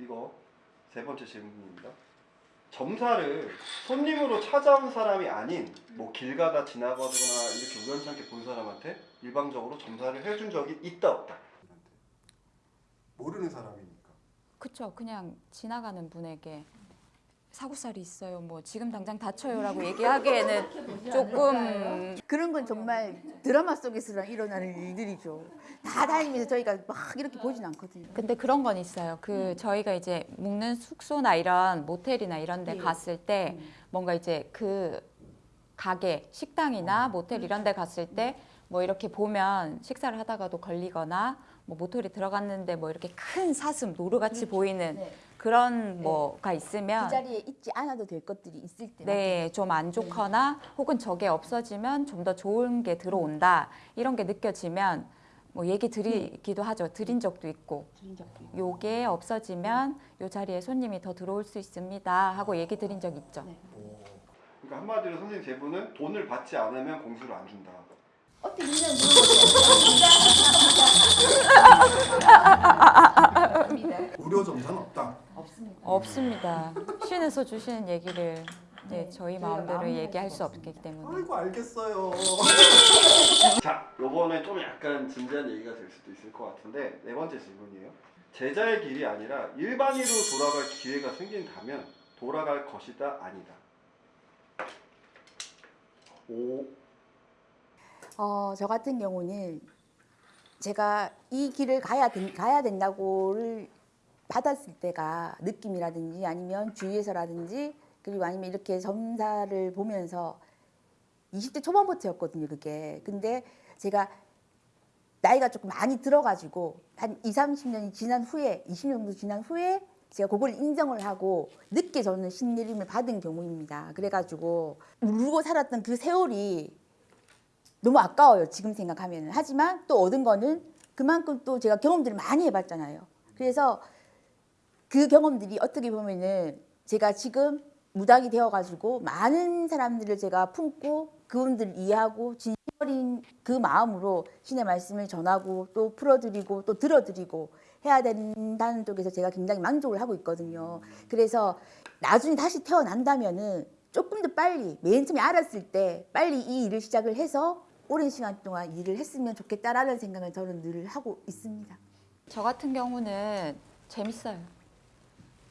이거 세 번째 질문입니다. 점사를 손님으로 찾아온 사람이 아닌 뭐 길 가다 지나가거나 이렇게 우연찮게 본 사람한테 일방적으로 점사를 해준 적이 있다 없다. 모르는 사람이니까. 그쵸 그냥 지나가는 분에게 사고살이 있어요 뭐 지금 당장 다쳐요라고 얘기하기에는 조금 그런 건 정말 드라마 속에서 일어나는 일들이죠. 다 다니면서 저희가 막 이렇게 보진 않거든요. 근데 그런 건 있어요 그 저희가 이제 묵는 숙소나 이런 모텔이나 이런 데 예. 갔을 때 뭔가 이제 그 가게 식당이나 모텔 이런 데 갔을 때 뭐 이렇게 보면 식사를 하다가도 걸리거나 뭐 모텔에 들어갔는데 뭐 이렇게 큰 사슴 노루같이 보이는 네. 그런 뭐가 있으면 그 자리에 있지 않아도 될 것들이 있을 때. 네, 좀 안 좋거나 혹은 저게 없어지면 좀 더 좋은 게 들어온다 이런 게 느껴지면 뭐 얘기 드리기도 하죠. 드린 적도 있고 드린 적도 있고. 요게 없어지면 요 자리에 손님이 더 들어올 수 있습니다 하고 얘기 드린 적 있죠. 네. 오. 그러니까 한마디로 선생님 제 분은 돈을 받지 않으면 공수를 안 준다. 어떻게 그냥 물어보세요. 무료 점사는 없습니다. 없습니다. 신에서 주시는 얘기를 네, 네, 저희 저희가 마음대로 얘기할 수 없기 때문에 아이고 알겠어요. 자, 요번에 좀 약간 진지한 얘기가 될 수도 있을 것 같은데 네 번째 질문이에요. 제자의 길이 아니라 일반인으로 돌아갈 기회가 생긴다면 돌아갈 것이다 아니다. 오, 어, 저 같은 경우는 제가 이 길을 가야, 된, 가야 된다고를 받았을 때가 느낌이라든지 아니면 주위에서라든지 그리고 아니면 이렇게 점사를 보면서 20대 초반부터였거든요, 그게. 근데 제가 나이가 조금 많이 들어가지고 한 2, 30년이 지난 후에 20년 정도 지난 후에 제가 그걸 인정을 하고 늦게 저는 신내림을 받은 경우입니다. 그래가지고 울고 살았던 그 세월이 너무 아까워요. 지금 생각하면. 하지만 또 얻은 거는 그만큼 또 제가 경험들을 많이 해봤잖아요. 그래서 그 경험들이 어떻게 보면은 제가 지금 무당이 되어가지고 많은 사람들을 제가 품고 그분들을 이해하고 진심 어린 그 마음으로 신의 말씀을 전하고 또 풀어드리고 또 들어드리고 해야 된다는 쪽에서 제가 굉장히 만족을 하고 있거든요. 그래서 나중에 다시 태어난다면은 조금 더 빨리 맨 처음에 알았을 때 빨리 이 일을 시작을 해서 오랜 시간 동안 일을 했으면 좋겠다라는 생각을 저는 늘 하고 있습니다. 저 같은 경우는 재밌어요.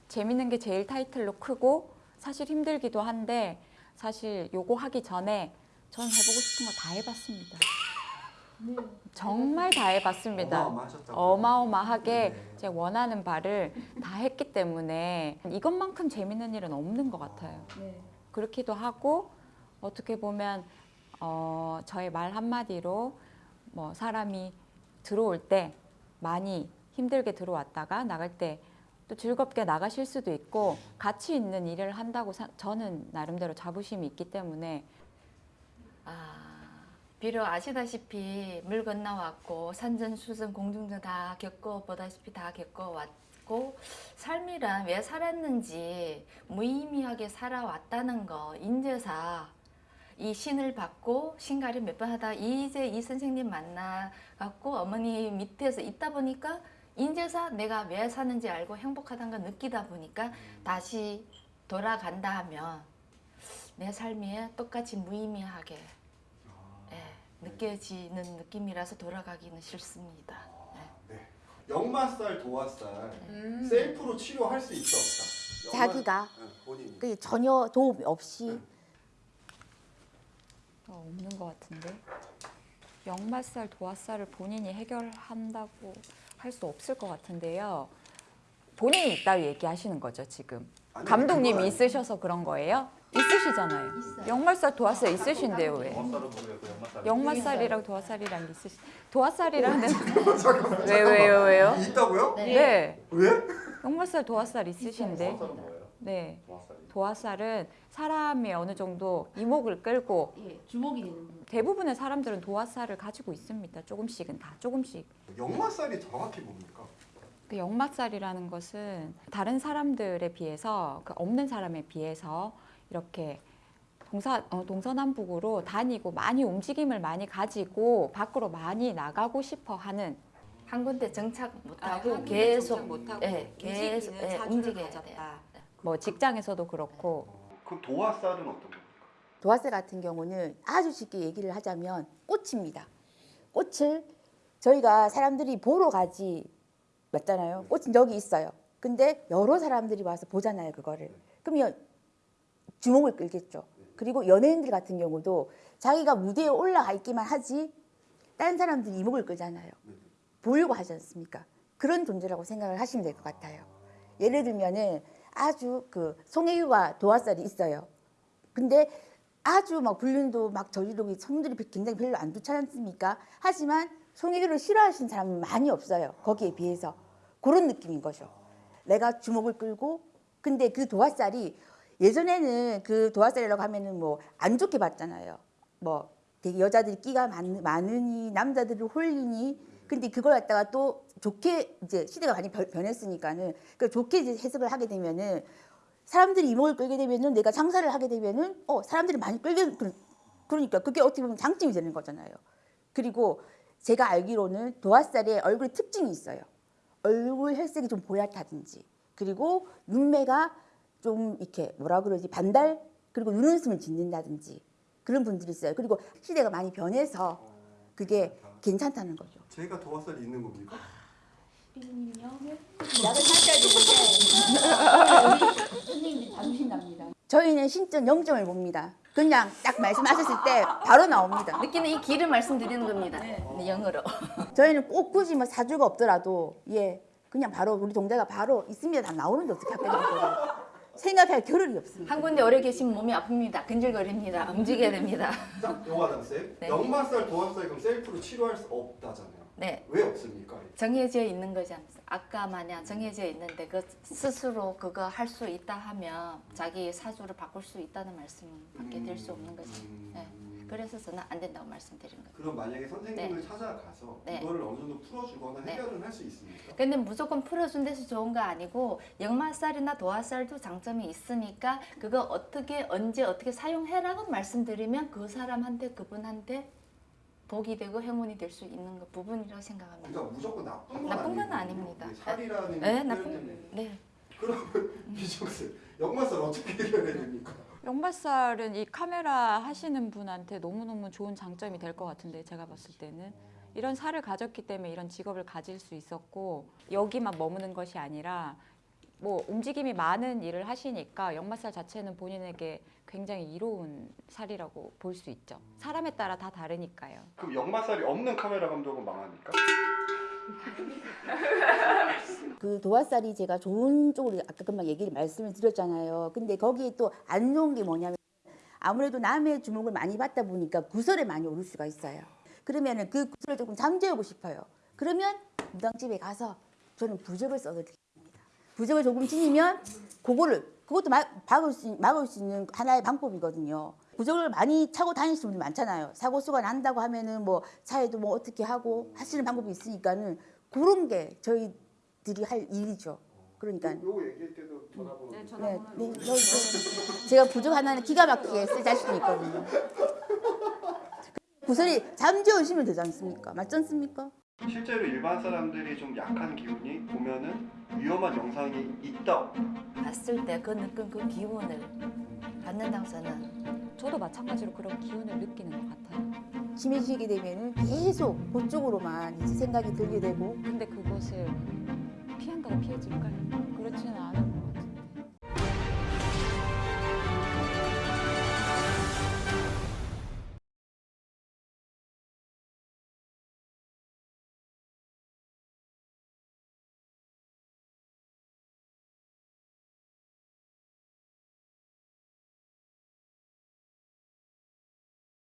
재밌는 게 제일 타이틀로 크고 사실 힘들기도 한데 사실 요거 하기 전에 전 해보고 싶은 거 다 해봤습니다. 정말 다 해봤습니다. 어마어마 하게 네. 제 원하는 바를 다 했기 때문에 이것만큼 재밌는 일은 없는 것 같아요. 그렇기도 하고 어떻게 보면 어, 저의 말 한마디로 뭐 사람이 들어올 때 많이 힘들게 들어왔다가 나갈 때 또 즐겁게 나가실 수도 있고 가치 있는 일을 한다고 사- 저는 나름대로 자부심이 있기 때문에. 아, 비록 아시다시피 물 건너왔고 산전수전 공중전 다 겪어보다시피 다 겪어왔고 삶이란 왜 살았는지 무의미하게 살아왔다는 거 인제사 이 신을 받고 신가를 몇 번 하다 이제 이 선생님 만나 갖고 어머니 밑에서 있다 보니까 인제사 내가 왜 사는지 알고 행복하다는 걸 느끼다 보니까 다시 돌아간다 하면 내 삶이 똑같이 무의미하게 예, 느껴지는 느낌이라서 돌아가기는 싫습니다. 네. 역마살, 도화살 셀프로 치료할 수 있어 없다. 자기가 응, 본인이. 그 전혀 도움 없이 어, 없는 것 같은데 역마살, 도화살을 본인이 해결한다고 할 수 없을 것 같은데요. 본인이 있다고 얘기하시는 거죠 지금. 아니, 감독님이 그건 있으셔서 그런 거예요? 있으시잖아요. 역말살, 도화살 있으신데요 왜? 역마살이랑 도화살이랑 있으시. 도화살이라는 왜 왜요 왜요? 있다고요? 네. 왜? 역마살, 도화살 있으신데. 네. 도화살이. 도화살은 사람이 어느 정도 이목을 끌고 예, 주목이 되는 대부분의 사람들은 도화살을 가지고 있습니다. 조금씩은 다 조금씩. 역마살이 정확히 뭡니까? 그 역마살이라는 것은 다른 사람들에 비해서 그 없는 사람에 비해서 이렇게 동사, 어, 동서남북으로 다니고 많이 움직임을 많이 가지고 밖으로 많이 나가고 싶어 하는 한 군데 정착 아, 못하고 계속 못하고 예, 계속 예, 움직여야 돼요. 뭐 직장에서도 그렇고 어, 그럼 도화살은 어떤 겁니까? 도화살 같은 경우는 아주 쉽게 얘기를 하자면 꽃입니다. 꽃을 저희가 사람들이 보러 가지 맞잖아요. 꽃은 여기 있어요. 근데 여러 사람들이 와서 보잖아요, 그거를. 그러면 주목을 끌겠죠. 그리고 연예인들 같은 경우도 자기가 무대에 올라가 있기만 하지 다른 사람들이 이목을 끌잖아요. 보려고 하지 않습니까? 그런 존재라고 생각을 하시면 될 것 같아요. 예를 들면은 아주 그 송혜교가 도화살이 있어요. 근데 아주 막 불륜도 막 저지르고 성들이 굉장히 별로 안 좋지 않습니까? 하지만 송혜교를 싫어하시는 사람은 많이 없어요. 거기에 비해서 그런 느낌인 거죠. 내가 주목을 끌고 근데 그 도화살이 예전에는 그 도화살이라고 하면은 뭐 안 좋게 봤잖아요. 뭐 되게 여자들이 끼가 많, 많으니 남자들을 홀리니 근데 그걸 갖다가 또 좋게 이제 시대가 많이 변- 변했으니까는 그 좋게 이제 해석을 하게 되면은 사람들이 이목을 끌게 되면은 내가 장사를 하게 되면은 어 사람들이 많이 끌게 그러- 그러니까 그게 어떻게 보면 장점이 되는 거잖아요. 그리고 제가 알기로는 도화살에 얼굴 특징이 있어요. 얼굴 혈색이 좀 보얗다든지 그리고 눈매가 좀 이렇게 뭐라 그러지 반달 그리고 눈웃음을 짓는다든지 그런 분들이 있어요. 그리고 시대가 많이 변해서 그게 괜찮다는 거죠. 제가 도화살이 있는 겁니까? 약을 사셔야 되는데 선생님들이 자존심납니다. 저희는 신점 0점을 봅니다. 그냥 딱 말씀하셨을 때 바로 나옵니다. 느끼는 이 길을 말씀드리는 겁니다. 네, 영어로. 저희는 꼭 굳이 뭐 사주가 없더라도 예 그냥 바로 우리 동자가 바로 있습니다 다 나오는데 어떻게 합니까? 생각할 겨를이 없습니다. 한 군데 오래 계시면 몸이 아픕니다. 근질거립니다. 움직여야 됩니다. 자, 요하단 쌤. 네. 역마살, 도화살 그럼 셀프로 치료할 수 없다잖아요. 네. 왜 없습니까? 정해져 있는 거지 않습니까? 아까 마냥 정해져 있는데 그 스스로 그거 할 수 있다 하면 자기 사주를 바꿀 수 있다는 말씀밖에 될 수 없는 거죠. 음. 네. 그래서 저는 안 된다고 말씀드린 거예요. 그럼 만약에 선생님을 찾아가서 네. 이거를 어느 정도 풀어주거나 네. 해결은 할 수 있습니까? 근데 무조건 풀어준 데서 좋은 거 아니고 역마살이나 도화살도 장점이 있으니까 그거 어떻게 언제 어떻게 사용해라고 말씀드리면 그 사람한테 그분한테 복이 되고 행운이 될 수 있는 거 부분이라고 생각합니다. 그러니까 무조건 나쁜 건 나쁜 건 아닙니다. 이게 살이라는 네, 나쁜. 네. 그러면 이종쌤 역마살 어떻게 해결해야 됩니까? 영발살은 이 카메라 하시는 분한테 너무너무 좋은 장점이 될 것 같은데 제가 봤을 때는 이런 살을 가졌기 때문에 이런 직업을 가질 수 있었고 여기만 머무는 것이 아니라 뭐 움직임이 많은 일을 하시니까 역마살 자체는 본인에게 굉장히 이로운 살이라고 볼 수 있죠. 사람에 따라 다 다르니까요. 그럼 역마살이 없는 카메라 감독은 망합니까? 그 도화살이 제가 좋은 쪽으로 아까 금방 얘기를 말씀을 드렸잖아요. 근데 거기에 또 안 좋은 게 뭐냐면 아무래도 남의 주목을 많이 받다 보니까 구설에 많이 오를 수가 있어요. 그러면은 그 구설을 조금 잠재우고 싶어요. 그러면 무당집에 가서 저는 부적을 써드립니다. 부적을 조금 지니면 그거를 그것도 막, 막을, 수, 막을 수 있는 하나의 방법이거든요. 부적을 많이 차고 다니시는 분들 많잖아요. 사고 수가 난다고 하면은 뭐 차에도 뭐 어떻게 하고 하시는 방법이 있으니까는 그런 게 저희들이 할 일이죠. 그러니까 요거 얘기할 때도 전화번호 네, 네, 네, 저, 저, 제가 부적 하나는 기가 막히게 쓸 자신이 있거든요. 구설이 잠재우시면 되지 않습니까? 맞지 않습니까? 실제로 일반 사람들이 좀 약한 기운이 보면은 위험한 영상이 있다. 봤을 때 그 느낌 그 기운을 받는다고 저는 저도 마찬가지로 그런 기운을 느끼는 것 같아요. 심해지게 되면은 계속 그쪽으로만 이제 생각이 들게 되고 근데 그것을 피한다고 피해질까요?